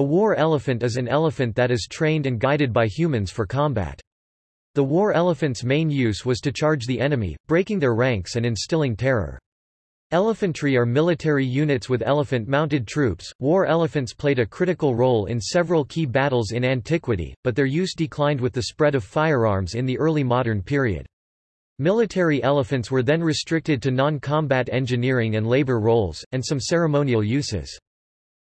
A war elephant is an elephant that is trained and guided by humans for combat. The war elephant's main use was to charge the enemy, breaking their ranks and instilling terror. Elephantry are military units with elephant-mounted troops. War elephants played a critical role in several key battles in antiquity, but their use declined with the spread of firearms in the early modern period. Military elephants were then restricted to non-combat engineering and labor roles, and some ceremonial uses.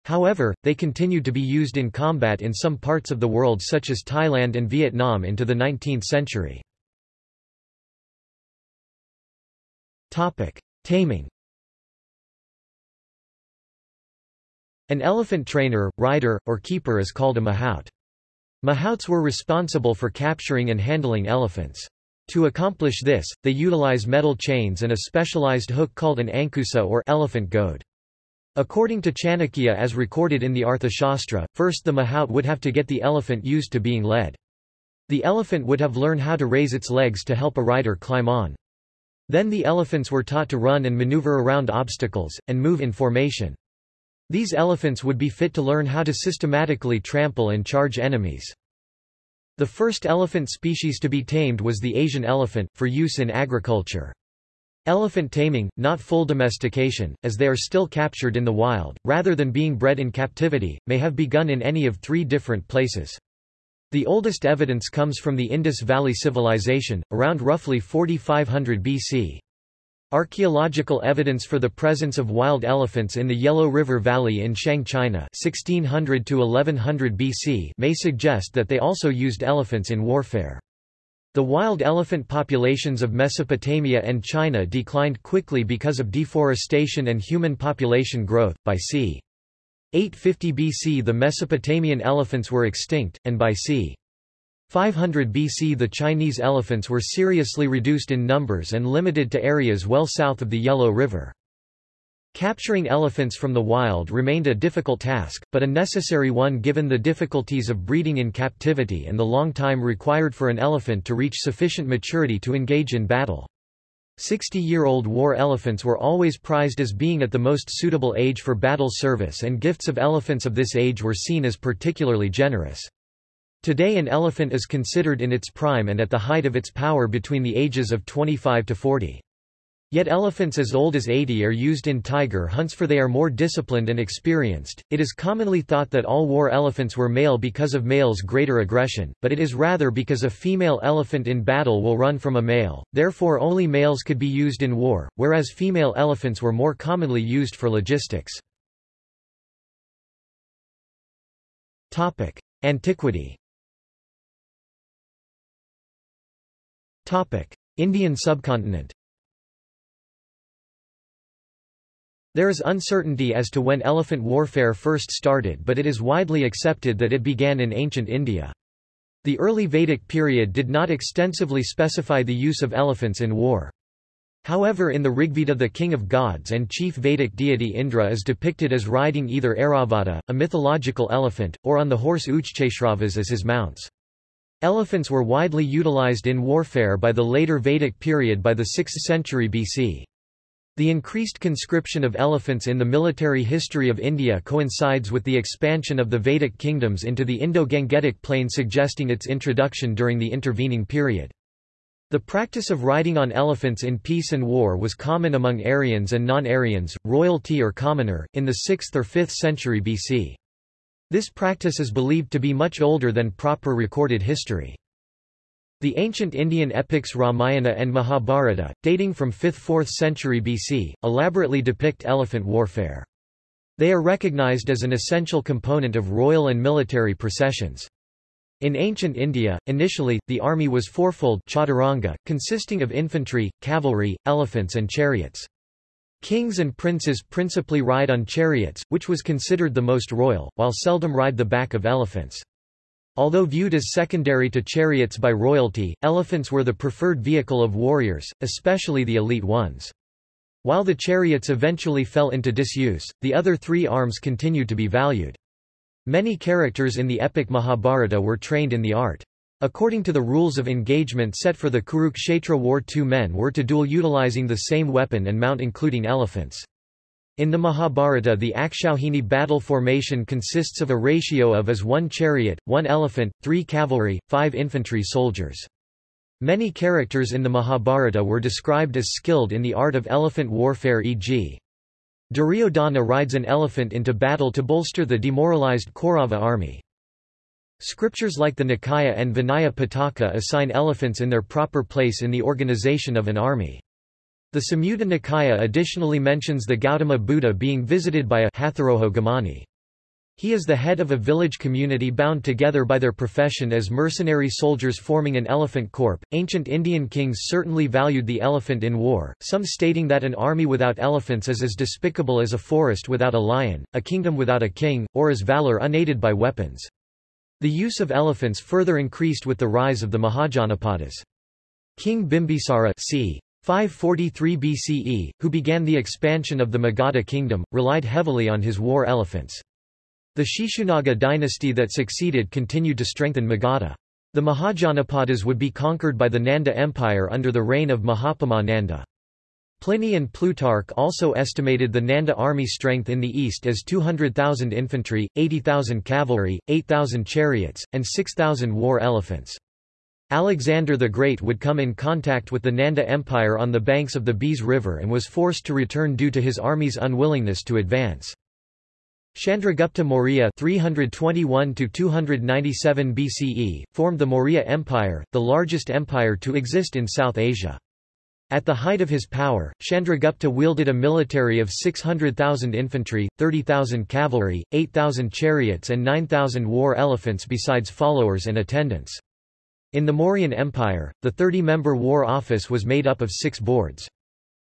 However, they continued to be used in combat in some parts of the world such as Thailand and Vietnam into the 19th century. Taming An elephant trainer, rider, or keeper is called a mahout. Mahouts were responsible for capturing and handling elephants. To accomplish this, they utilize metal chains and a specialized hook called an ankusa or elephant goad. According to Chanakya as recorded in the Arthashastra, first the mahout would have to get the elephant used to being led. The elephant would have learned how to raise its legs to help a rider climb on. Then the elephants were taught to run and maneuver around obstacles, and move in formation. These elephants would be fit to learn how to systematically trample and charge enemies. The first elephant species to be tamed was the Asian elephant, for use in agriculture. Elephant taming, not full domestication, as they are still captured in the wild, rather than being bred in captivity, may have begun in any of three different places. The oldest evidence comes from the Indus Valley Civilization, around roughly 4500 BC. Archaeological evidence for the presence of wild elephants in the Yellow River Valley in Shang China 1600 to 1100 BC may suggest that they also used elephants in warfare. The wild elephant populations of Mesopotamia and China declined quickly because of deforestation and human population growth. By c. 850 BC the Mesopotamian elephants were extinct, and by c. 500 BC the Chinese elephants were seriously reduced in numbers and limited to areas well south of the Yellow River. Capturing elephants from the wild remained a difficult task, but a necessary one given the difficulties of breeding in captivity and the long time required for an elephant to reach sufficient maturity to engage in battle. Sixty-year-old war elephants were always prized as being at the most suitable age for battle service and gifts of elephants of this age were seen as particularly generous. Today an elephant is considered in its prime and at the height of its power between the ages of 25 to 40. Yet elephants as old as 80 are used in tiger hunts for they are more disciplined and experienced. It is commonly thought that all war elephants were male because of males' greater aggression, but it is rather because a female elephant in battle will run from a male, therefore only males could be used in war, whereas female elephants were more commonly used for logistics. Antiquity. Indian subcontinent. There is uncertainty as to when elephant warfare first started but it is widely accepted that it began in ancient India. The early Vedic period did not extensively specify the use of elephants in war. However in the Rigveda the king of gods and chief Vedic deity Indra is depicted as riding either Airavata, a mythological elephant, or on the horse Uchchaishravas as his mounts. Elephants were widely utilized in warfare by the later Vedic period by the 6th century BC. The increased conscription of elephants in the military history of India coincides with the expansion of the Vedic kingdoms into the Indo-Gangetic plain suggesting its introduction during the intervening period. The practice of riding on elephants in peace and war was common among Aryans and non-Aryans, royalty or commoner, in the 6th or 5th century BC. This practice is believed to be much older than proper recorded history. The ancient Indian epics Ramayana and Mahabharata, dating from 5th–4th century BC, elaborately depict elephant warfare. They are recognized as an essential component of royal and military processions. In ancient India, initially, the army was fourfold chaturanga, consisting of infantry, cavalry, elephants and chariots. Kings and princes principally ride on chariots, which was considered the most royal, while seldom ride the back of elephants. Although viewed as secondary to chariots by royalty, elephants were the preferred vehicle of warriors, especially the elite ones. While the chariots eventually fell into disuse, the other three arms continued to be valued. Many characters in the epic Mahabharata were trained in the art. According to the rules of engagement set for the Kurukshetra war two men were to duel utilizing the same weapon and mount including elephants. In the Mahabharata the Akshauhini battle formation consists of a ratio of as one chariot, one elephant, three cavalry, five infantry soldiers. Many characters in the Mahabharata were described as skilled in the art of elephant warfare e.g. Duryodhana rides an elephant into battle to bolster the demoralized Kaurava army. Scriptures like the Nikaya and Vinaya Pitaka assign elephants in their proper place in the organization of an army. The Samyutta Nikaya additionally mentions the Gautama Buddha being visited by a Hatharoho Gamani. He is the head of a village community bound together by their profession as mercenary soldiers forming an elephant corps. Ancient Indian kings certainly valued the elephant in war, some stating that an army without elephants is as despicable as a forest without a lion, a kingdom without a king, or as valor unaided by weapons. The use of elephants further increased with the rise of the Mahajanapadas. King Bimbisara c. 543 BCE, who began the expansion of the Magadha kingdom, relied heavily on his war elephants. The Shishunaga dynasty that succeeded continued to strengthen Magadha. The Mahajanapadas would be conquered by the Nanda Empire under the reign of Mahapadma Nanda. Pliny and Plutarch also estimated the Nanda army strength in the east as 200,000 infantry, 80,000 cavalry, 8,000 chariots, and 6,000 war elephants. Alexander the Great would come in contact with the Nanda Empire on the banks of the Beas River and was forced to return due to his army's unwillingness to advance. Chandragupta Maurya 321-297 BCE, formed the Maurya Empire, the largest empire to exist in South Asia. At the height of his power, Chandragupta wielded a military of 600,000 infantry, 30,000 cavalry, 8,000 chariots and 9,000 war elephants besides followers and attendants. In the Mauryan Empire, the 30-member war office was made up of six boards.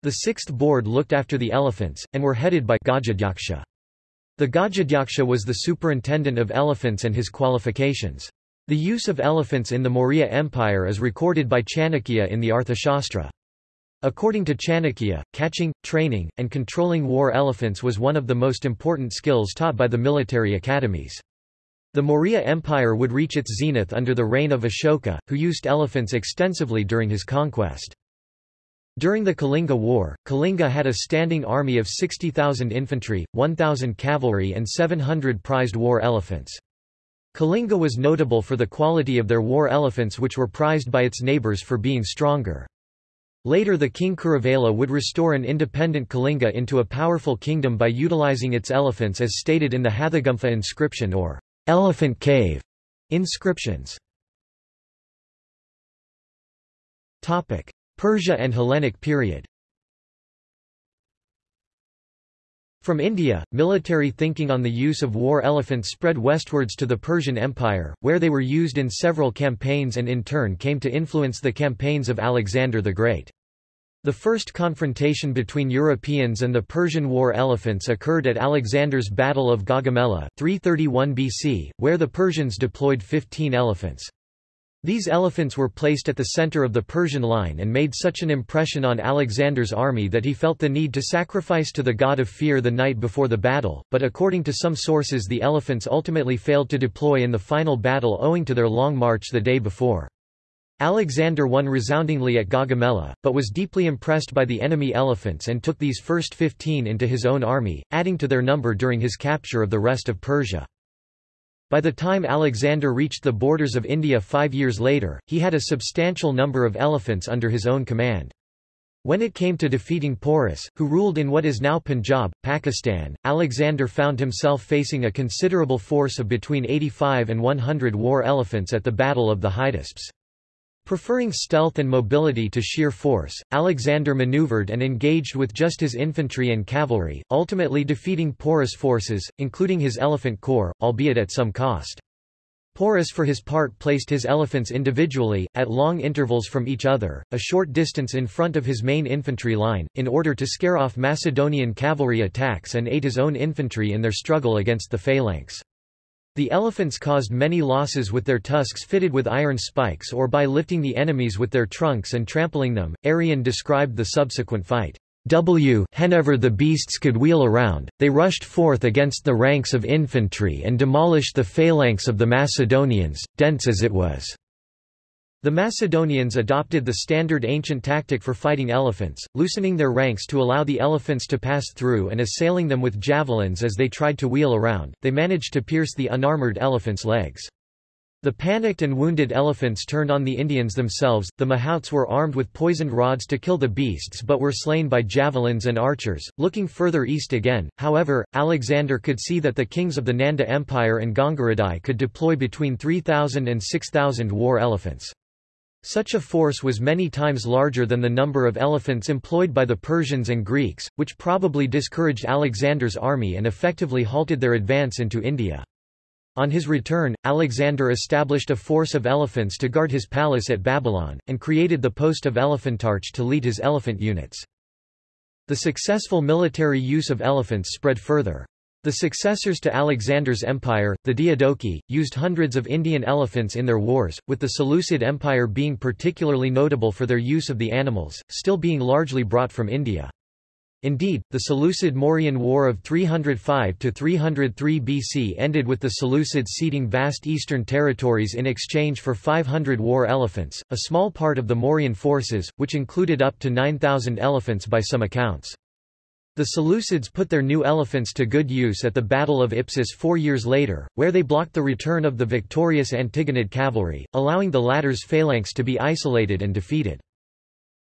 The sixth board looked after the elephants, and were headed by Gajadhyaksha. The Gajadhyaksha was the superintendent of elephants and his qualifications. The use of elephants in the Maurya Empire is recorded by Chanakya in the Arthashastra. According to Chanakya, catching, training, and controlling war elephants was one of the most important skills taught by the military academies. The Maurya Empire would reach its zenith under the reign of Ashoka, who used elephants extensively during his conquest. During the Kalinga War, Kalinga had a standing army of 60,000 infantry, 1,000 cavalry and 700 prized war elephants. Kalinga was notable for the quality of their war elephants which were prized by its neighbors for being stronger. Later the king Kharavela would restore an independent Kalinga into a powerful kingdom by utilizing its elephants as stated in the Hathigumpha inscription or Elephant Cave inscriptions. Topic: Persia and Hellenic period. From India, military thinking on the use of war elephants spread westwards to the Persian Empire, where they were used in several campaigns and in turn came to influence the campaigns of Alexander the Great. The first confrontation between Europeans and the Persian war elephants occurred at Alexander's Battle of Gaugamela 331 BC, where the Persians deployed 15 elephants. These elephants were placed at the center of the Persian line and made such an impression on Alexander's army that he felt the need to sacrifice to the god of fear the night before the battle, but according to some sources the elephants ultimately failed to deploy in the final battle owing to their long march the day before. Alexander won resoundingly at Gaugamela, but was deeply impressed by the enemy elephants and took these first fifteen into his own army, adding to their number during his capture of the rest of Persia. By the time Alexander reached the borders of India five years later, he had a substantial number of elephants under his own command. When it came to defeating Porus, who ruled in what is now Punjab, Pakistan, Alexander found himself facing a considerable force of between 85 and 100 war elephants at the Battle of the Hydaspes. Preferring stealth and mobility to sheer force, Alexander maneuvered and engaged with just his infantry and cavalry, ultimately defeating Porus' forces, including his elephant corps, albeit at some cost. Porus for his part placed his elephants individually, at long intervals from each other, a short distance in front of his main infantry line, in order to scare off Macedonian cavalry attacks and aid his own infantry in their struggle against the phalanx. The elephants caused many losses with their tusks fitted with iron spikes or by lifting the enemies with their trunks and trampling them. Arrian described the subsequent fight. W whenever the beasts could wheel around, they rushed forth against the ranks of infantry and demolished the phalanx of the Macedonians, dense as it was. The Macedonians adopted the standard ancient tactic for fighting elephants, loosening their ranks to allow the elephants to pass through and assailing them with javelins as they tried to wheel around, they managed to pierce the unarmored elephants' legs. The panicked and wounded elephants turned on the Indians themselves. The Mahouts were armed with poisoned rods to kill the beasts but were slain by javelins and archers. Looking further east again, however, Alexander could see that the kings of the Nanda Empire and Gangaradai could deploy between 3,000 and 6,000 war elephants. Such a force was many times larger than the number of elephants employed by the Persians and Greeks, which probably discouraged Alexander's army and effectively halted their advance into India. On his return, Alexander established a force of elephants to guard his palace at Babylon, and created the post of Elephantarch to lead his elephant units. The successful military use of elephants spread further. The successors to Alexander's empire, the Diadochi, used hundreds of Indian elephants in their wars, with the Seleucid Empire being particularly notable for their use of the animals, still being largely brought from India. Indeed, the Seleucid-Mauryan War of 305–303 BC ended with the Seleucids ceding vast eastern territories in exchange for 500 war elephants, a small part of the Mauryan forces, which included up to 9,000 elephants by some accounts. The Seleucids put their new elephants to good use at the Battle of Ipsus four years later, where they blocked the return of the victorious Antigonid cavalry, allowing the latter's phalanx to be isolated and defeated.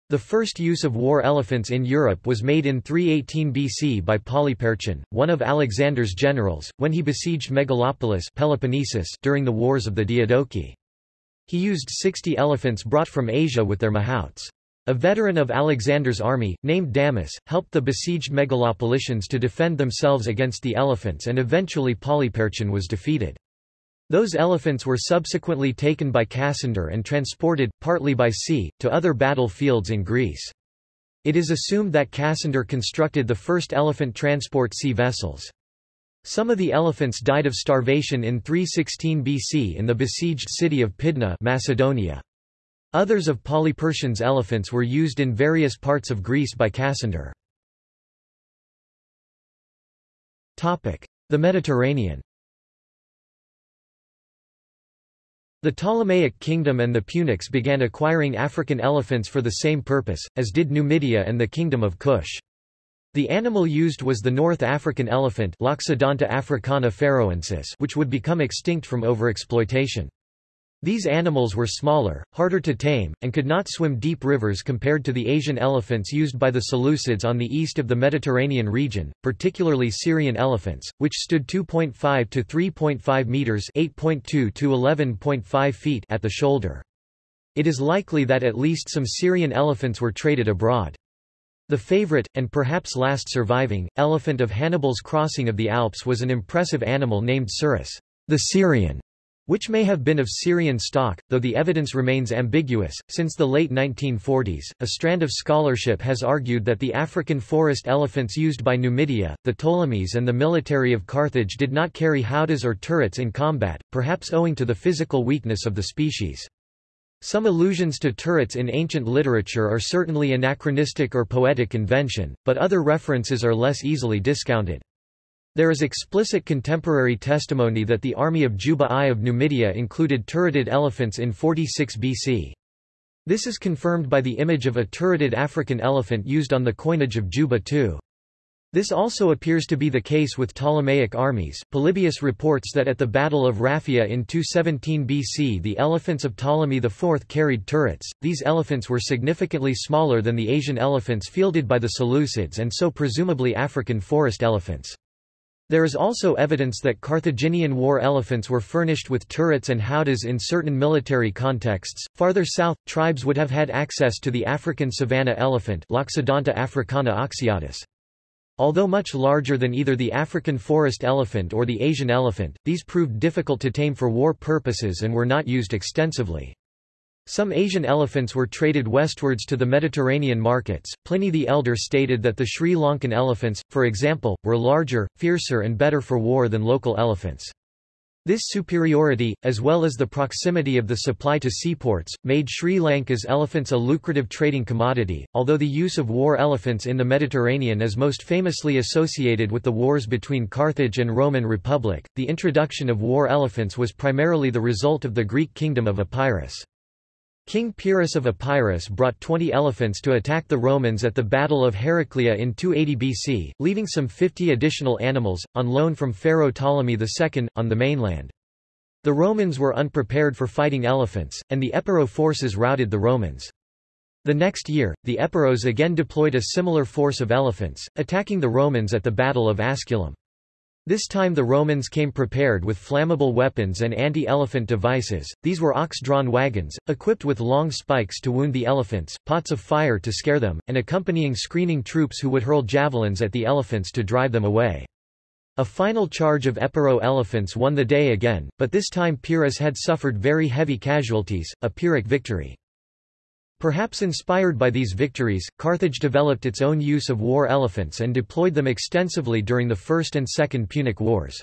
The first use of war elephants in Europe was made in 318 BC by Polyperchon, one of Alexander's generals, when he besieged Megalopolis Peloponnesus during the Wars of the Diadochi. He used 60 elephants brought from Asia with their mahouts. A veteran of Alexander's army, named Damas, helped the besieged Megalopolitans to defend themselves against the elephants and eventually Polyperchon was defeated. Those elephants were subsequently taken by Cassander and transported, partly by sea, to other battlefields in Greece. It is assumed that Cassander constructed the first elephant transport sea vessels. Some of the elephants died of starvation in 316 BC in the besieged city of Pydna Macedonia. Others of Polyperchon's elephants were used in various parts of Greece by Cassander. The Mediterranean The Ptolemaic kingdom and the Punics began acquiring African elephants for the same purpose, as did Numidia and the kingdom of Kush. The animal used was the North African elephant Loxodonta africana pharaohensis which would become extinct from overexploitation. These animals were smaller, harder to tame, and could not swim deep rivers compared to the Asian elephants used by the Seleucids on the east of the Mediterranean region, particularly Syrian elephants, which stood 2.5 to 3.5 meters (8.2 to 11.5 feet) at the shoulder. It is likely that at least some Syrian elephants were traded abroad. The favorite, and perhaps last surviving, elephant of Hannibal's crossing of the Alps was an impressive animal named Surus, the Syrian, which may have been of Syrian stock, though the evidence remains ambiguous. Since the late 1940s, a strand of scholarship has argued that the African forest elephants used by Numidia, the Ptolemies, and the military of Carthage did not carry howdahs or turrets in combat, perhaps owing to the physical weakness of the species. Some allusions to turrets in ancient literature are certainly anachronistic or poetic invention, but other references are less easily discounted. There is explicit contemporary testimony that the army of Juba I of Numidia included turreted elephants in 46 BC. This is confirmed by the image of a turreted African elephant used on the coinage of Juba II. This also appears to be the case with Ptolemaic armies. Polybius reports that at the Battle of Raphia in 217 BC the elephants of Ptolemy IV carried turrets. These elephants were significantly smaller than the Asian elephants fielded by the Seleucids and so presumably African forest elephants. There is also evidence that Carthaginian war elephants were furnished with turrets and howdahs in certain military contexts. Farther south, tribes would have had access to the African savanna elephant Loxodonta africana oxyotis. Although much larger than either the African forest elephant or the Asian elephant, these proved difficult to tame for war purposes and were not used extensively. Some Asian elephants were traded westwards to the Mediterranean markets. Pliny the Elder stated that the Sri Lankan elephants, for example, were larger, fiercer, and better for war than local elephants. This superiority, as well as the proximity of the supply to seaports, made Sri Lanka's elephants a lucrative trading commodity. Although the use of war elephants in the Mediterranean is most famously associated with the wars between Carthage and Roman Republic, the introduction of war elephants was primarily the result of the Greek kingdom of Epirus. King Pyrrhus of Epirus brought 20 elephants to attack the Romans at the Battle of Heraclea in 280 BC, leaving some 50 additional animals, on loan from Pharaoh Ptolemy II, on the mainland. The Romans were unprepared for fighting elephants, and the Epiro forces routed the Romans. The next year, the Epiros again deployed a similar force of elephants, attacking the Romans at the Battle of Asculum. This time the Romans came prepared with flammable weapons and anti-elephant devices, these were ox-drawn wagons, equipped with long spikes to wound the elephants, pots of fire to scare them, and accompanying screening troops who would hurl javelins at the elephants to drive them away. A final charge of Epiro elephants won the day again, but this time Pyrrhus had suffered very heavy casualties, a Pyrrhic victory. Perhaps inspired by these victories, Carthage developed its own use of war elephants and deployed them extensively during the First and Second Punic Wars.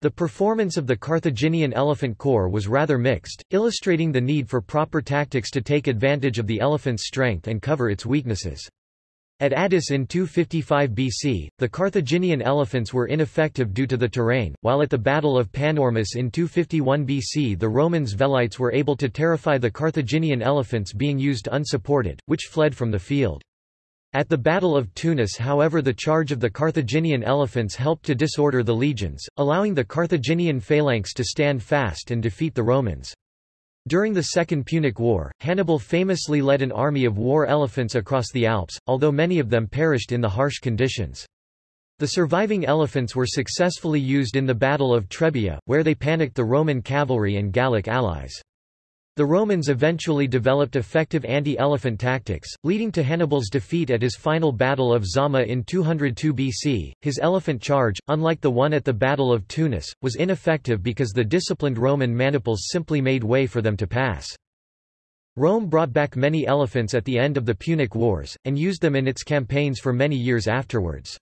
The performance of the Carthaginian elephant corps was rather mixed, illustrating the need for proper tactics to take advantage of the elephant's strength and cover its weaknesses. At Adys in 255 BC, the Carthaginian elephants were ineffective due to the terrain, while at the Battle of Panormus in 251 BC the Romans Velites were able to terrify the Carthaginian elephants being used unsupported, which fled from the field. At the Battle of Tunis however the charge of the Carthaginian elephants helped to disorder the legions, allowing the Carthaginian phalanx to stand fast and defeat the Romans. During the Second Punic War, Hannibal famously led an army of war elephants across the Alps, although many of them perished in the harsh conditions. The surviving elephants were successfully used in the Battle of Trebia, where they panicked the Roman cavalry and Gallic allies. The Romans eventually developed effective anti-elephant tactics, leading to Hannibal's defeat at his final Battle of Zama in 202 BC. His elephant charge, unlike the one at the Battle of Tunis, was ineffective because the disciplined Roman maniples simply made way for them to pass. Rome brought back many elephants at the end of the Punic Wars, and used them in its campaigns for many years afterwards.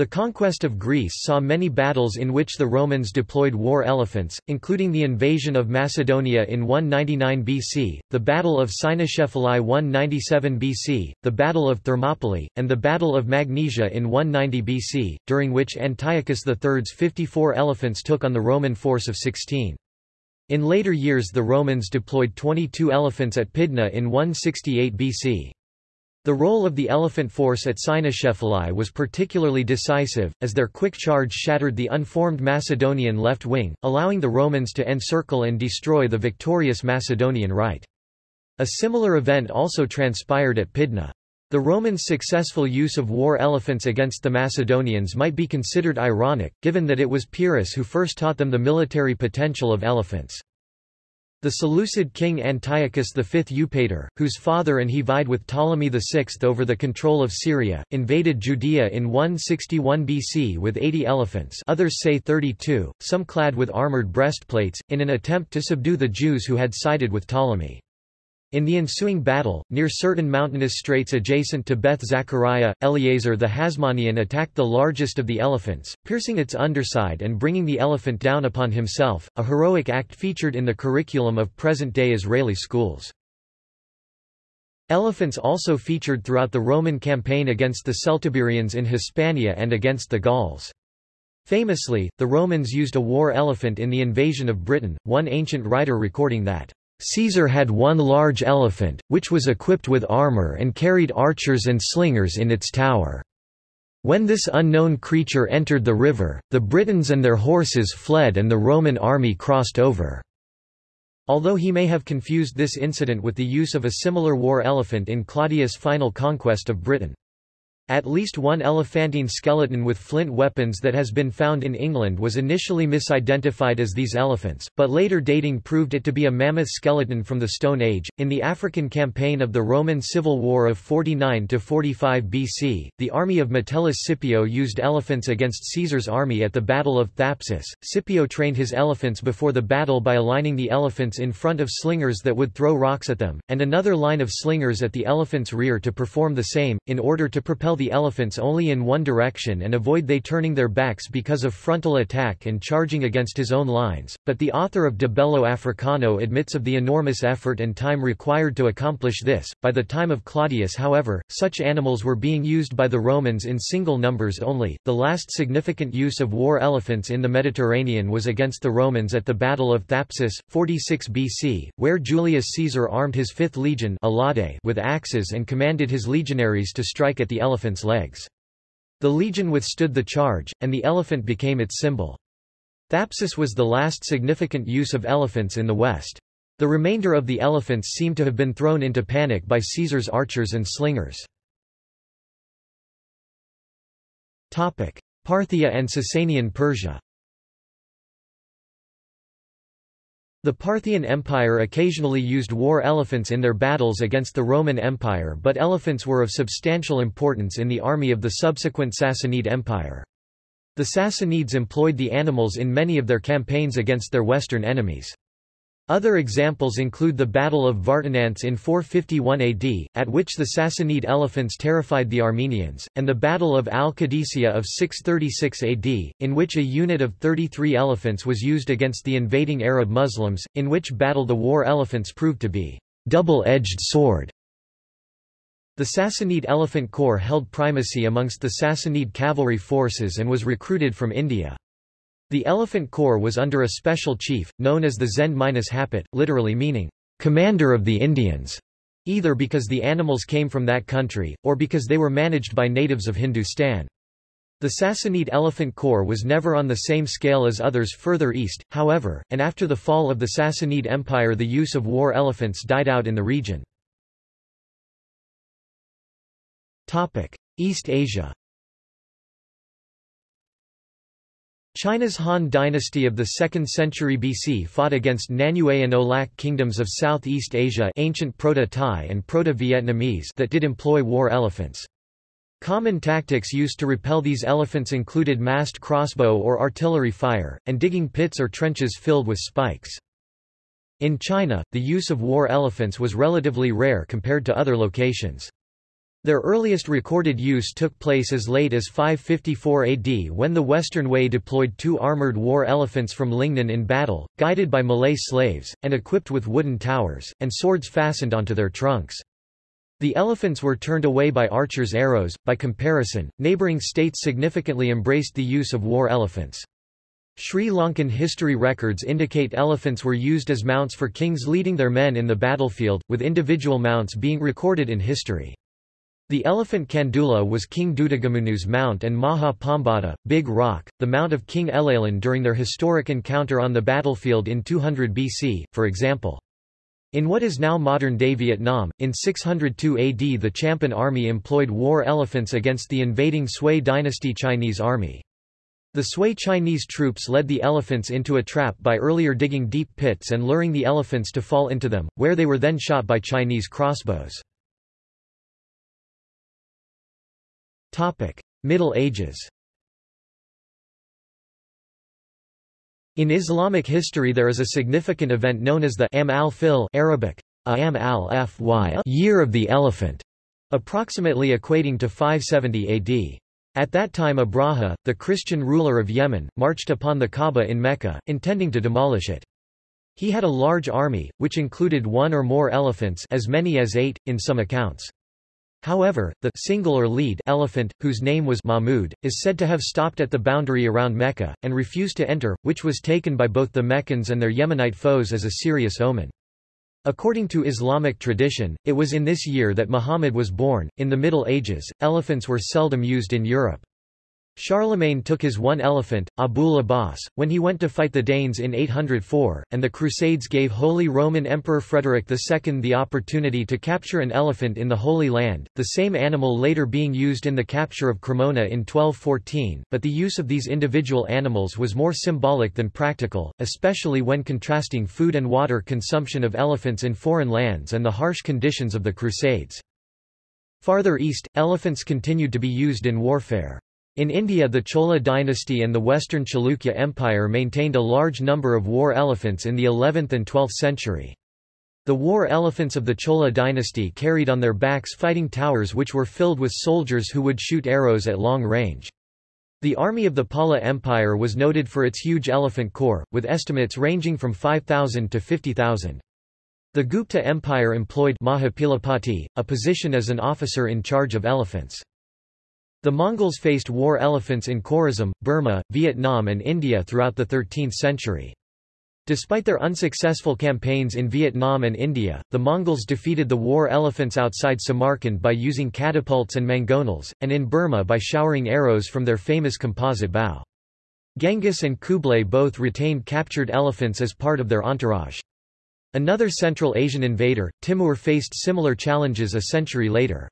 The conquest of Greece saw many battles in which the Romans deployed war elephants, including the invasion of Macedonia in 199 BC, the Battle of Cynoscephalae 197 BC, the Battle of Thermopylae, and the Battle of Magnesia in 190 BC, during which Antiochus III's 54 elephants took on the Roman force of 16. In later years the Romans deployed 22 elephants at Pydna in 168 BC. The role of the elephant force at Cynoscephalae was particularly decisive, as their quick charge shattered the unformed Macedonian left wing, allowing the Romans to encircle and destroy the victorious Macedonian right. A similar event also transpired at Pydna. The Romans' successful use of war elephants against the Macedonians might be considered ironic, given that it was Pyrrhus who first taught them the military potential of elephants. The Seleucid king Antiochus V Eupator, whose father and he vied with Ptolemy VI over the control of Syria, invaded Judea in 161 BC with 80 elephants others say 32, some clad with armored breastplates, in an attempt to subdue the Jews who had sided with Ptolemy. In the ensuing battle, near certain mountainous straits adjacent to Beth Zachariah, Eleazar the Hasmonean attacked the largest of the elephants, piercing its underside and bringing the elephant down upon himself, a heroic act featured in the curriculum of present-day Israeli schools. Elephants also featured throughout the Roman campaign against the Celtiberians in Hispania and against the Gauls. Famously, the Romans used a war elephant in the invasion of Britain, one ancient writer recording that Caesar had one large elephant, which was equipped with armor and carried archers and slingers in its tower. When this unknown creature entered the river, the Britons and their horses fled and the Roman army crossed over. Although he may have confused this incident with the use of a similar war elephant in Claudius' final conquest of Britain. At least one elephantine skeleton with flint weapons that has been found in England was initially misidentified as these elephants, but later dating proved it to be a mammoth skeleton from the Stone Age. In the African campaign of the Roman Civil War of 49 to 45 BC, the army of Metellus Scipio used elephants against Caesar's army at the Battle of Thapsus. Scipio trained his elephants before the battle by aligning the elephants in front of slingers that would throw rocks at them, and another line of slingers at the elephant's rear to perform the same, in order to propel the elephants only in one direction and avoid they turning their backs because of frontal attack and charging against his own lines, but the author of De Bello Africano admits of the enormous effort and time required to accomplish this. By the time of Claudius however, such animals were being used by the Romans in single numbers only. The last significant use of war elephants in the Mediterranean was against the Romans at the Battle of Thapsus, 46 BC, where Julius Caesar armed his fifth legion with axes and commanded his legionaries to strike at the elephant's legs. The legion withstood the charge, and the elephant became its symbol. Thapsus was the last significant use of elephants in the West. The remainder of the elephants seem to have been thrown into panic by Caesar's archers and slingers. Parthia and Sasanian Persia The Parthian Empire occasionally used war elephants in their battles against the Roman Empire but elephants were of substantial importance in the army of the subsequent Sassanid Empire. The Sassanids employed the animals in many of their campaigns against their western enemies. Other examples include the Battle of Vartanantz in 451 AD, at which the Sassanid elephants terrified the Armenians, and the Battle of Al-Qadisiyah of 636 AD, in which a unit of 33 elephants was used against the invading Arab Muslims, in which battle the war elephants proved to be double-edged sword. The Sassanid Elephant Corps held primacy amongst the Sassanid cavalry forces and was recruited from India. The Elephant Corps was under a special chief, known as the Zend-Hapit, literally meaning, commander of the Indians, either because the animals came from that country, or because they were managed by natives of Hindustan. The Sassanid Elephant Corps was never on the same scale as others further east, however, and after the fall of the Sassanid Empire the use of war elephants died out in the region. East Asia China's Han dynasty of the 2nd century BC fought against Nanyue and Olak kingdoms of Southeast Asia ancient Proto-Thai and Proto-Vietnamese that did employ war elephants. Common tactics used to repel these elephants included massed crossbow or artillery fire, and digging pits or trenches filled with spikes. In China, the use of war elephants was relatively rare compared to other locations. Their earliest recorded use took place as late as 554 AD when the Western Wei deployed two armored war elephants from Lingnan in battle, guided by Malay slaves, and equipped with wooden towers, and swords fastened onto their trunks. The elephants were turned away by archers' arrows. By comparison, neighboring states significantly embraced the use of war elephants. Sri Lankan history records indicate elephants were used as mounts for kings leading their men in the battlefield, with individual mounts being recorded in history. The elephant Kandula was King Dutugamunu's mount and Maha Pambada, Big Rock, the mount of King Elalan during their historic encounter on the battlefield in 200 BC, for example. In what is now modern-day Vietnam, in 602 AD the Champan army employed war elephants against the invading Sui dynasty Chinese army. The Sui Chinese troops led the elephants into a trap by earlier digging deep pits and luring the elephants to fall into them, where they were then shot by Chinese crossbows. Topic: Middle Ages. In Islamic history there is a significant event known as the Am al-Fil Arabic, Am al Year of the Elephant, approximately equating to 570 AD. At that time Abraha, the Christian ruler of Yemen, marched upon the Kaaba in Mecca, intending to demolish it. He had a large army, which included one or more elephants as many as eight, in some accounts. However, the single or lead elephant, whose name was Mahmud, is said to have stopped at the boundary around Mecca, and refused to enter, which was taken by both the Meccans and their Yemenite foes as a serious omen. According to Islamic tradition, it was in this year that Muhammad was born. In the Middle Ages, elephants were seldom used in Europe. Charlemagne took his one elephant, Abul Abbas, when he went to fight the Danes in 804, and the Crusades gave Holy Roman Emperor Frederick II the opportunity to capture an elephant in the Holy Land, the same animal later being used in the capture of Cremona in 1214, but the use of these individual animals was more symbolic than practical, especially when contrasting food and water consumption of elephants in foreign lands and the harsh conditions of the Crusades. Farther east, elephants continued to be used in warfare. In India the Chola dynasty and the western Chalukya Empire maintained a large number of war elephants in the 11th and 12th century. The war elephants of the Chola dynasty carried on their backs fighting towers which were filled with soldiers who would shoot arrows at long range. The army of the Pala Empire was noted for its huge elephant corps, with estimates ranging from 5,000 to 50,000. The Gupta Empire employed Mahapilapati, a position as an officer in charge of elephants. The Mongols faced war elephants in Khorasan, Burma, Vietnam and India throughout the 13th century. Despite their unsuccessful campaigns in Vietnam and India, the Mongols defeated the war elephants outside Samarkand by using catapults and mangonels, and in Burma by showering arrows from their famous composite bow. Genghis and Kublai both retained captured elephants as part of their entourage. Another Central Asian invader, Timur faced similar challenges a century later.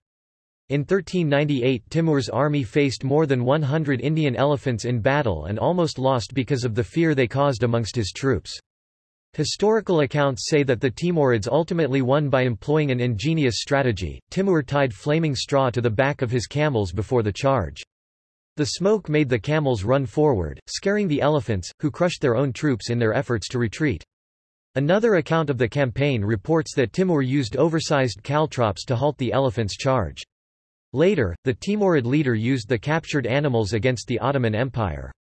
In 1398 Timur's army faced more than 100 Indian elephants in battle and almost lost because of the fear they caused amongst his troops. Historical accounts say that the Timurids ultimately won by employing an ingenious strategy. Timur tied flaming straw to the back of his camels before the charge. The smoke made the camels run forward, scaring the elephants, who crushed their own troops in their efforts to retreat. Another account of the campaign reports that Timur used oversized caltrops to halt the elephants' charge. Later, the Timurid leader used the captured animals against the Ottoman Empire.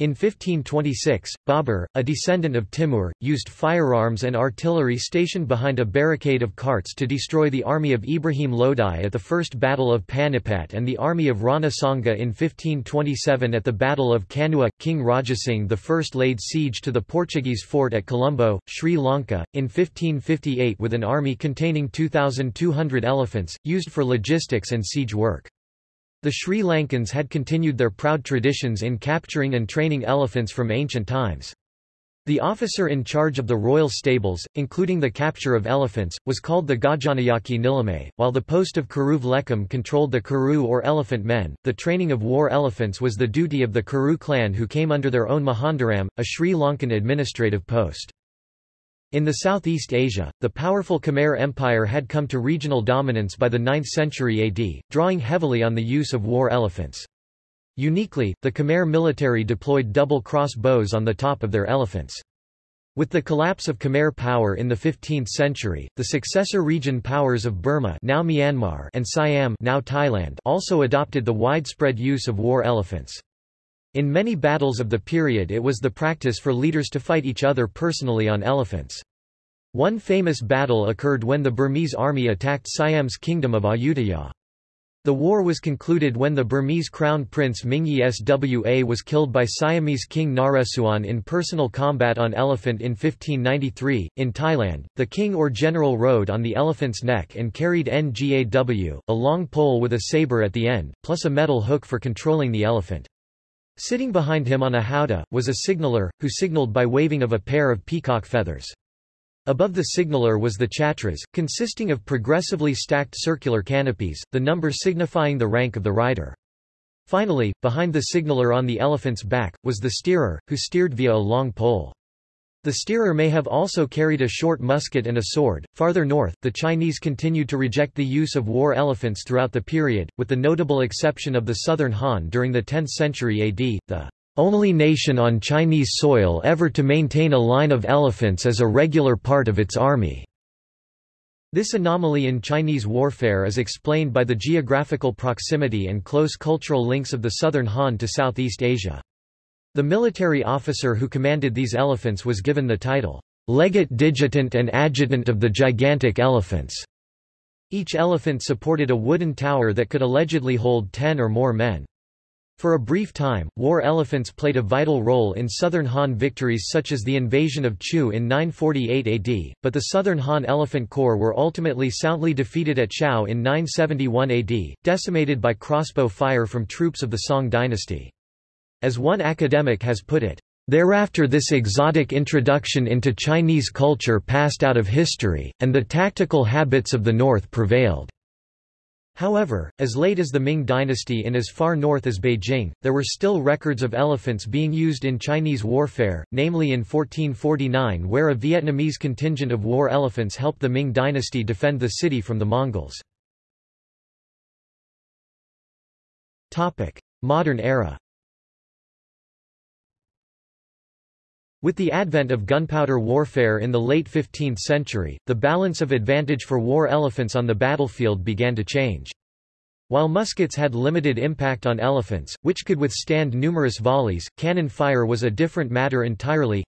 In 1526, Babur, a descendant of Timur, used firearms and artillery stationed behind a barricade of carts to destroy the army of Ibrahim Lodi at the First Battle of Panipat and the army of Rana Sanga in 1527 at the Battle of Kanua. King Rajasingh I laid siege to the Portuguese fort at Colombo, Sri Lanka, in 1558 with an army containing 2,200 elephants, used for logistics and siege work. The Sri Lankans had continued their proud traditions in capturing and training elephants from ancient times. The officer in charge of the royal stables, including the capture of elephants, was called the Gajanayake Nilame, while the post of Kuruv Lekam controlled the Kuru or elephant men. The training of war elephants was the duty of the Kuru clan who came under their own Muhandiram, a Sri Lankan administrative post. In the Southeast Asia, the powerful Khmer Empire had come to regional dominance by the 9th century AD, drawing heavily on the use of war elephants. Uniquely, the Khmer military deployed double cross bows on the top of their elephants. With the collapse of Khmer power in the 15th century, the successor region powers of Burma now Myanmar and Siam now Thailand also adopted the widespread use of war elephants. In many battles of the period it was the practice for leaders to fight each other personally on elephants. One famous battle occurred when the Burmese army attacked Siam's kingdom of Ayutthaya. The war was concluded when the Burmese crown prince Mingyi Swa was killed by Siamese king Naresuan in personal combat on elephant in 1593. In Thailand, the king or general rode on the elephant's neck and carried Ngaw, a long pole with a saber at the end, plus a metal hook for controlling the elephant. Sitting behind him on a howdah, was a signaller, who signaled by waving of a pair of peacock feathers. Above the signaller was the chatras, consisting of progressively stacked circular canopies, the number signifying the rank of the rider. Finally, behind the signaller on the elephant's back, was the steerer, who steered via a long pole. The steerer may have also carried a short musket and a sword. Farther north, the Chinese continued to reject the use of war elephants throughout the period, with the notable exception of the southern Han during the 10th century AD, the only nation on Chinese soil ever to maintain a line of elephants as a regular part of its army. This anomaly in Chinese warfare is explained by the geographical proximity and close cultural links of the southern Han to Southeast Asia. The military officer who commanded these elephants was given the title, Legate Digitant and Adjutant of the Gigantic Elephants. Each elephant supported a wooden tower that could allegedly hold ten or more men. For a brief time, war elephants played a vital role in southern Han victories such as the invasion of Chu in 948 AD, but the southern Han Elephant Corps were ultimately soundly defeated at Chao in 971 AD, decimated by crossbow fire from troops of the Song dynasty. As one academic has put it, Thereafter this exotic introduction into Chinese culture passed out of history, and the tactical habits of the North prevailed. However, as late as the Ming dynasty in as far north as Beijing, there were still records of elephants being used in Chinese warfare, namely in 1449 where a Vietnamese contingent of war elephants helped the Ming dynasty defend the city from the Mongols. Modern era With the advent of gunpowder warfare in the late 15th century, the balance of advantage for war elephants on the battlefield began to change. While muskets had limited impact on elephants, which could withstand numerous volleys, cannon fire was a different matter entirely.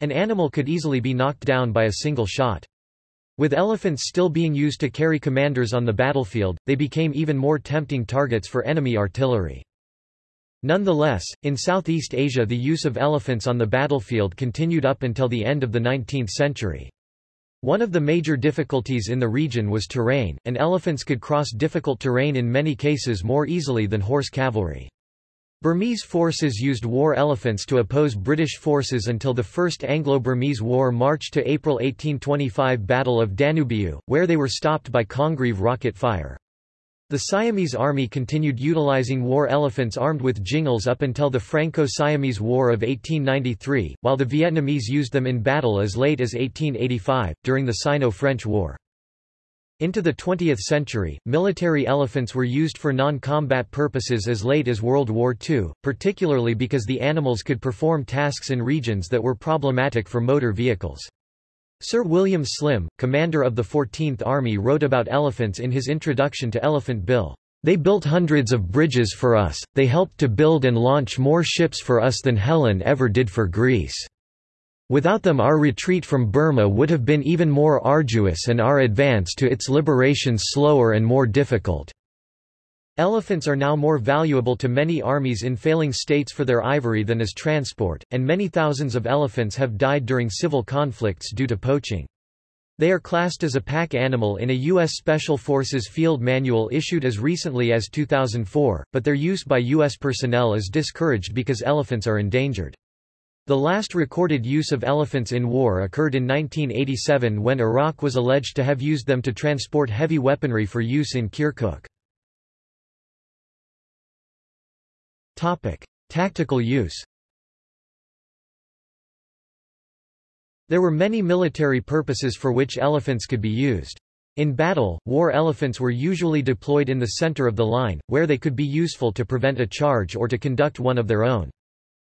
An animal could easily be knocked down by a single shot. With elephants still being used to carry commanders on the battlefield, they became even more tempting targets for enemy artillery. Nonetheless, in Southeast Asia the use of elephants on the battlefield continued up until the end of the 19th century. One of the major difficulties in the region was terrain, and elephants could cross difficult terrain in many cases more easily than horse cavalry. Burmese forces used war elephants to oppose British forces until the First Anglo-Burmese War March to April 1825 Battle of Danubyu, where they were stopped by Congreve rocket fire. The Siamese army continued utilizing war elephants armed with jingals up until the Franco-Siamese War of 1893, while the Vietnamese used them in battle as late as 1885, during the Sino-French War. Into the 20th century, military elephants were used for non-combat purposes as late as World War II, particularly because the animals could perform tasks in regions that were problematic for motor vehicles. Sir William Slim, commander of the 14th Army wrote about elephants in his introduction to Elephant Bill. They built hundreds of bridges for us, they helped to build and launch more ships for us than Helen ever did for Greece. Without them our retreat from Burma would have been even more arduous and our advance to its liberation slower and more difficult. Elephants are now more valuable to many armies in failing states for their ivory than as transport, and many thousands of elephants have died during civil conflicts due to poaching. They are classed as a pack animal in a U.S. Special Forces field manual issued as recently as 2004, but their use by U.S. personnel is discouraged because elephants are endangered. The last recorded use of elephants in war occurred in 1987 when Iraq was alleged to have used them to transport heavy weaponry for use in Kirkuk. Topic: Tactical use. There were many military purposes for which elephants could be used. In battle, war elephants were usually deployed in the center of the line, where they could be useful to prevent a charge or to conduct one of their own.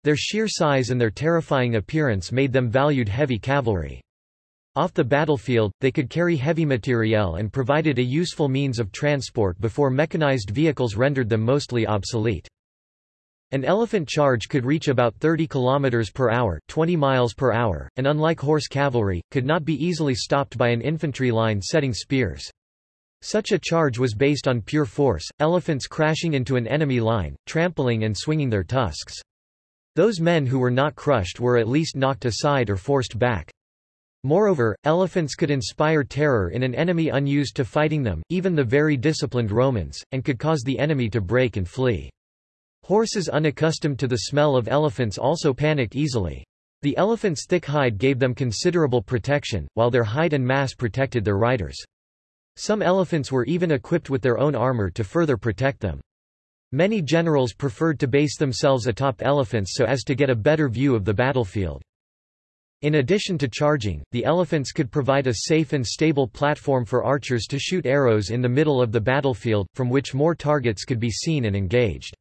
Their sheer size and their terrifying appearance made them valued heavy cavalry. Off the battlefield, they could carry heavy materiel and provided a useful means of transport before mechanized vehicles rendered them mostly obsolete. An elephant charge could reach about 30 km per hour, 20 miles per hour, and unlike horse cavalry, could not be easily stopped by an infantry line setting spears. Such a charge was based on pure force, elephants crashing into an enemy line, trampling and swinging their tusks. Those men who were not crushed were at least knocked aside or forced back. Moreover, elephants could inspire terror in an enemy unused to fighting them, even the very disciplined Romans, and could cause the enemy to break and flee. Horses unaccustomed to the smell of elephants also panic easily. The elephant's thick hide gave them considerable protection, while their height and mass protected their riders. Some elephants were even equipped with their own armor to further protect them. Many generals preferred to base themselves atop elephants so as to get a better view of the battlefield. In addition to charging, the elephants could provide a safe and stable platform for archers to shoot arrows in the middle of the battlefield, from which more targets could be seen and engaged.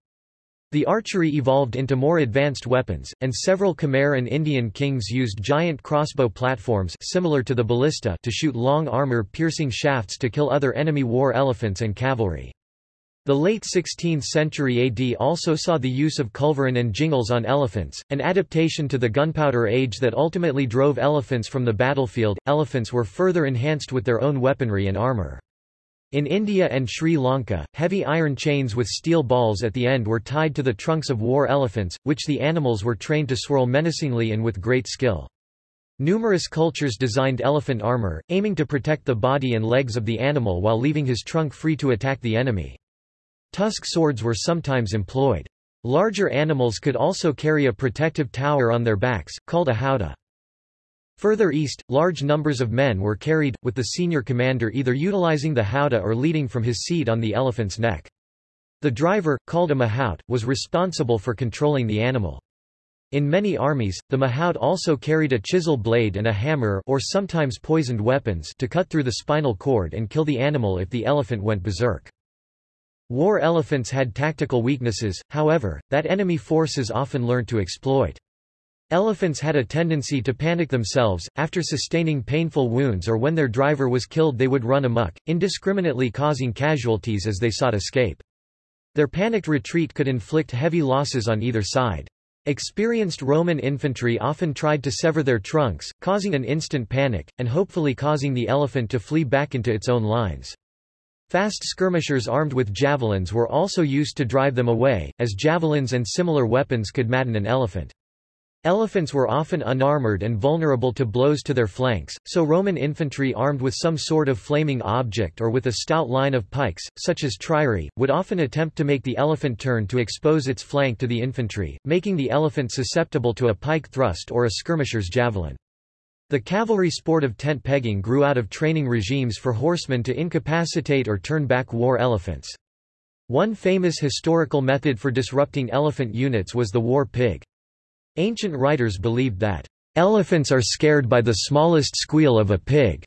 The archery evolved into more advanced weapons, and several Khmer and Indian kings used giant crossbow platforms similar to the ballista to shoot long armor-piercing shafts to kill other enemy war elephants and cavalry. The late 16th century AD also saw the use of culverin and jingals on elephants, an adaptation to the gunpowder age that ultimately drove elephants from the battlefield. Elephants were further enhanced with their own weaponry and armor. In India and Sri Lanka, heavy iron chains with steel balls at the end were tied to the trunks of war elephants, which the animals were trained to swirl menacingly and with great skill. Numerous cultures designed elephant armor, aiming to protect the body and legs of the animal while leaving his trunk free to attack the enemy. Tusk swords were sometimes employed. Larger animals could also carry a protective tower on their backs, called a howdah. Further east, large numbers of men were carried, with the senior commander either utilizing the howdah or leading from his seat on the elephant's neck. The driver, called a mahout, was responsible for controlling the animal. In many armies, the mahout also carried a chisel blade and a hammer or sometimes poisoned weapons to cut through the spinal cord and kill the animal if the elephant went berserk. War elephants had tactical weaknesses, however, that enemy forces often learned to exploit. Elephants had a tendency to panic themselves, after sustaining painful wounds or when their driver was killed they would run amok, indiscriminately causing casualties as they sought escape. Their panicked retreat could inflict heavy losses on either side. Experienced Roman infantry often tried to sever their trunks, causing an instant panic, and hopefully causing the elephant to flee back into its own lines. Fast skirmishers armed with javelins were also used to drive them away, as javelins and similar weapons could madden an elephant. Elephants were often unarmored and vulnerable to blows to their flanks, so Roman infantry armed with some sort of flaming object or with a stout line of pikes, such as triarii, would often attempt to make the elephant turn to expose its flank to the infantry, making the elephant susceptible to a pike thrust or a skirmisher's javelin. The cavalry sport of tent pegging grew out of training regimes for horsemen to incapacitate or turn back war elephants. One famous historical method for disrupting elephant units was the war pig. Ancient writers believed that, "...elephants are scared by the smallest squeal of a pig,"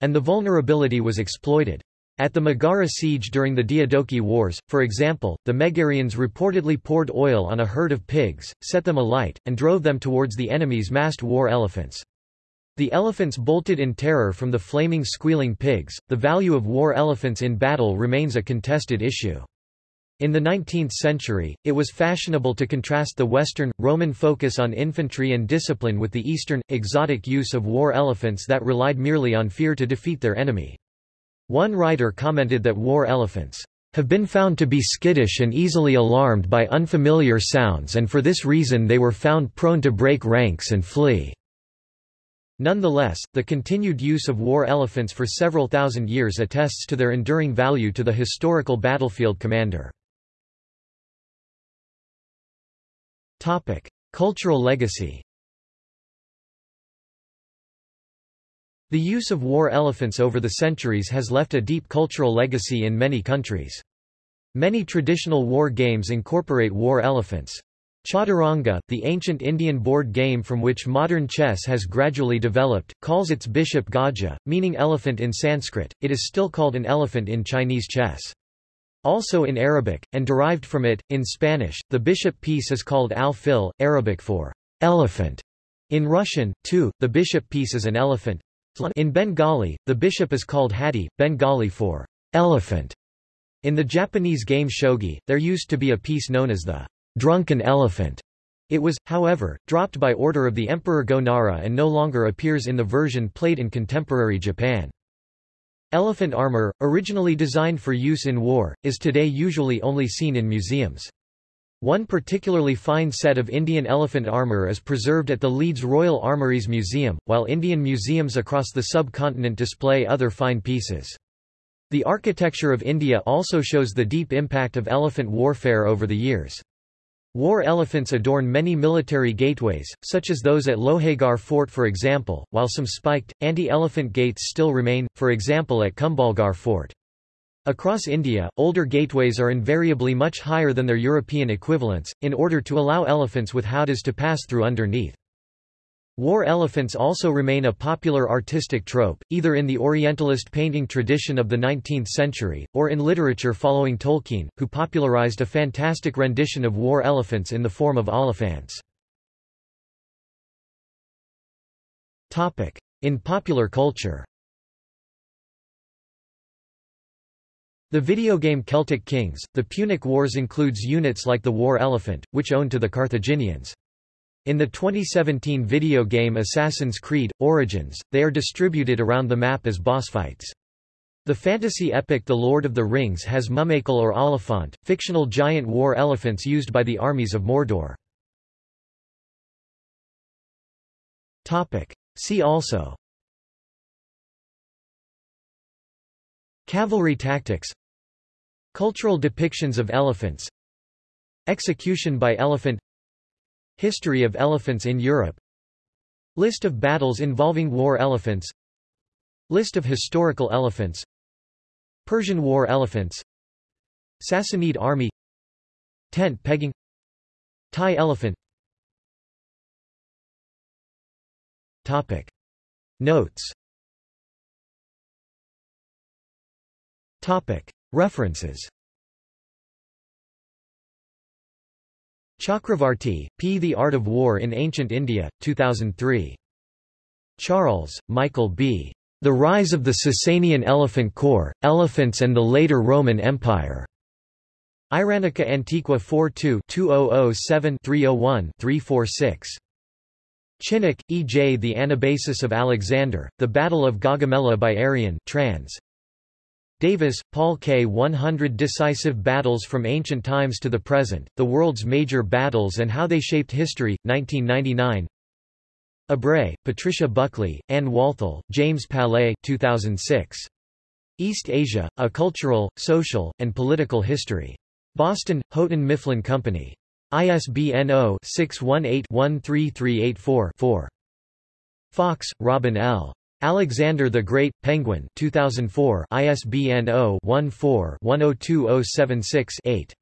and the vulnerability was exploited. At the Megara siege during the Diadochi Wars, for example, the Megarians reportedly poured oil on a herd of pigs, set them alight, and drove them towards the enemy's massed war elephants. The elephants bolted in terror from the flaming squealing pigs. The value of war elephants in battle remains a contested issue. In the 19th century, it was fashionable to contrast the Western, Roman focus on infantry and discipline with the Eastern, exotic use of war elephants that relied merely on fear to defeat their enemy. One writer commented that war elephants have been found to be skittish and easily alarmed by unfamiliar sounds and for this reason they were found prone to break ranks and flee. Nonetheless, the continued use of war elephants for several thousand years attests to their enduring value to the historical battlefield commander. Topic: Cultural legacy. The use of war elephants over the centuries has left a deep cultural legacy in many countries. Many traditional war games incorporate war elephants. Chaturanga, the ancient Indian board game from which modern chess has gradually developed, calls its bishop Gaja, meaning elephant in Sanskrit. It is still called an elephant in Chinese chess. Also in Arabic, and derived from it, in Spanish, the bishop piece is called al-fil, Arabic for elephant. In Russian, too, the bishop piece is an elephant. In Bengali, the bishop is called hati, Bengali for elephant. In the Japanese game shogi, there used to be a piece known as the drunken elephant. It was, however, dropped by order of the Emperor Go-Nara and no longer appears in the version played in contemporary Japan. Elephant armor, originally designed for use in war, is today usually only seen in museums. One particularly fine set of Indian elephant armor is preserved at the Leeds Royal Armouries Museum, while Indian museums across the subcontinent display other fine pieces. The architecture of India also shows the deep impact of elephant warfare over the years. War elephants adorn many military gateways, such as those at Lohagarh Fort for example, while some spiked, anti-elephant gates still remain, for example at Kumbhalgarh Fort. Across India, older gateways are invariably much higher than their European equivalents, in order to allow elephants with howdahs to pass through underneath. War elephants also remain a popular artistic trope, either in the Orientalist painting tradition of the 19th century, or in literature following Tolkien, who popularized a fantastic rendition of war elephants in the form of Oliphaunts. In popular culture The video game Celtic Kings, The Punic Wars includes units like the war elephant, which owned to the Carthaginians. In the 2017 video game Assassin's Creed – Origins, they are distributed around the map as boss fights. The fantasy epic The Lord of the Rings has Mumakil or Oliphaunt, fictional giant war elephants used by the armies of Mordor. Topic. See also Cavalry tactics Cultural depictions of elephants Execution by elephant History of elephants in Europe. List of battles involving war elephants. List of historical elephants. Persian war elephants. Sassanid army. Tent pegging. Thai elephant. Topic. Notes. Topic. References Chakravarti, P. The Art of War in Ancient India, 2003. Charles, Michael B. The Rise of the Sasanian Elephant Corps, Elephants and the Later Roman Empire. Iranica Antiqua 42 2007-301-346. Chinnock, E. J. The Anabasis of Alexander, The Battle of Gaugamela by Arrian trans. Davis, Paul K. 100 Decisive Battles from Ancient Times to the Present, The World's Major Battles and How They Shaped History, 1999 Ebrey, Patricia Buckley, Ann Walthall, James Palais 2006. East Asia, A Cultural, Social, and Political History. Boston, Houghton Mifflin Company. ISBN 0-618-13384-4. Fox, Robin L. Alexander the Great, Penguin 2004 ISBN 0-14-102076-8.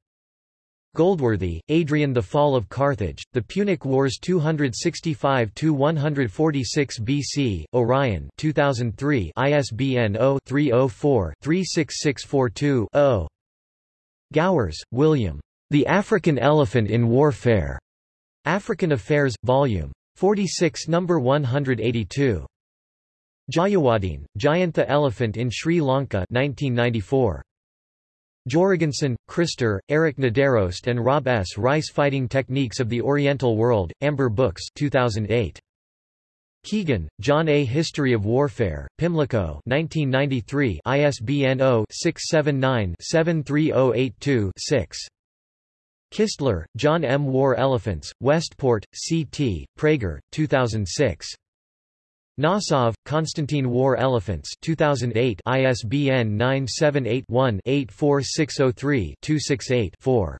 Goldsworthy, Adrian The Fall of Carthage, The Punic Wars 265–146 BC, Orion 2003 ISBN 0-304-36642-0. Gowers, William. The African Elephant in Warfare. African Affairs, Vol. 46 No. 182. Jayewardene, Jayantha Elephant in Sri Lanka 1994. Jorgensen, Christer, Eric Niderost and Rob S. Rice Fighting Techniques of the Oriental World, Amber Books 2008. Keegan, John A. History of Warfare, Pimlico 1993 ISBN 0-679-73082-6. Kistler, John M. War Elephants, Westport, C.T., Praeger, 2006. Nosov, Konstantin War Elephants 2008 ISBN 978-1-84603-268-4.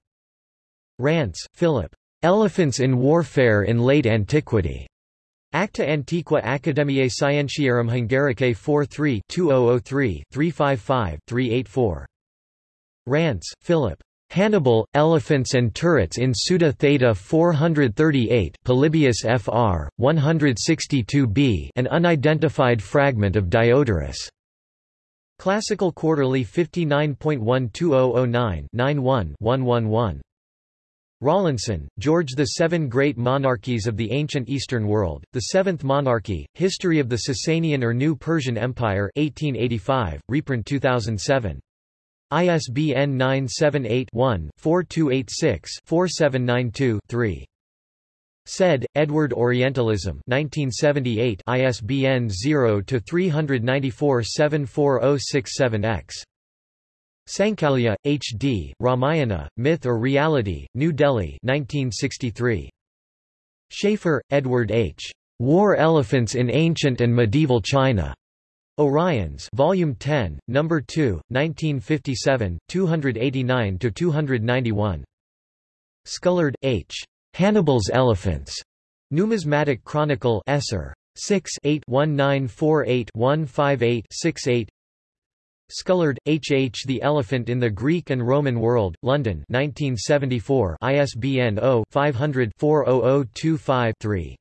Rance, Philip. Elephants in Warfare in Late Antiquity. Acta Antiqua Academiae Scientiarum Hungaricae 43 2003 355 384. Rance, Philip. Hannibal, Elephants and Turrets in Suda Theta 438 Polybius Fr. 162b an unidentified fragment of Diodorus. Classical Quarterly 59.12009 91 Rawlinson, George The Seven Great Monarchies of the Ancient Eastern World, The Seventh Monarchy, History of the Sasanian or New Persian Empire 1885, reprint 2007. ISBN 978-1-4286-4792-3. Said, Edward Orientalism 1978 ISBN 0-394-74067-X. Sankalia, H. D., Ramayana, Myth or Reality, New Delhi 1963. Schaefer, Edward H. War Elephants in Ancient and Medieval China. Oriens Volume 10, Number 2, 1957, 289–291. Scullard, H. Hannibal's Elephants. Numismatic Chronicle Esser. 6 8 1948 158 68 Scullard, H. H. The Elephant in the Greek and Roman World, London 1974 ISBN 0-500-40025-3.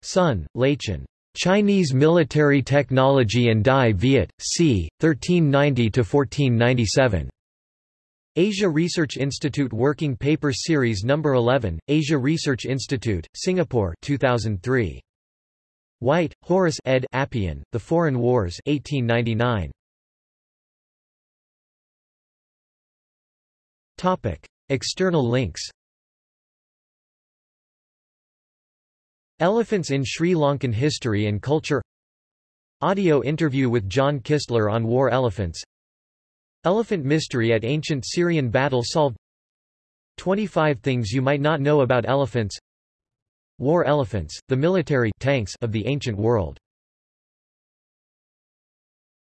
Sun, Laichen. Chinese Military Technology and Dai Viet, c. 1390–1497. Asia Research Institute Working Paper Series No. 11, Asia Research Institute, Singapore 2003. White, Horace ed. Appian, The Foreign Wars 1899. External links Elephants in Sri Lankan History and Culture. Audio interview with John Kistler on war elephants. Elephant mystery at ancient Syrian battle solved. 25 things you might not know about elephants. War elephants, the military tanks of the ancient world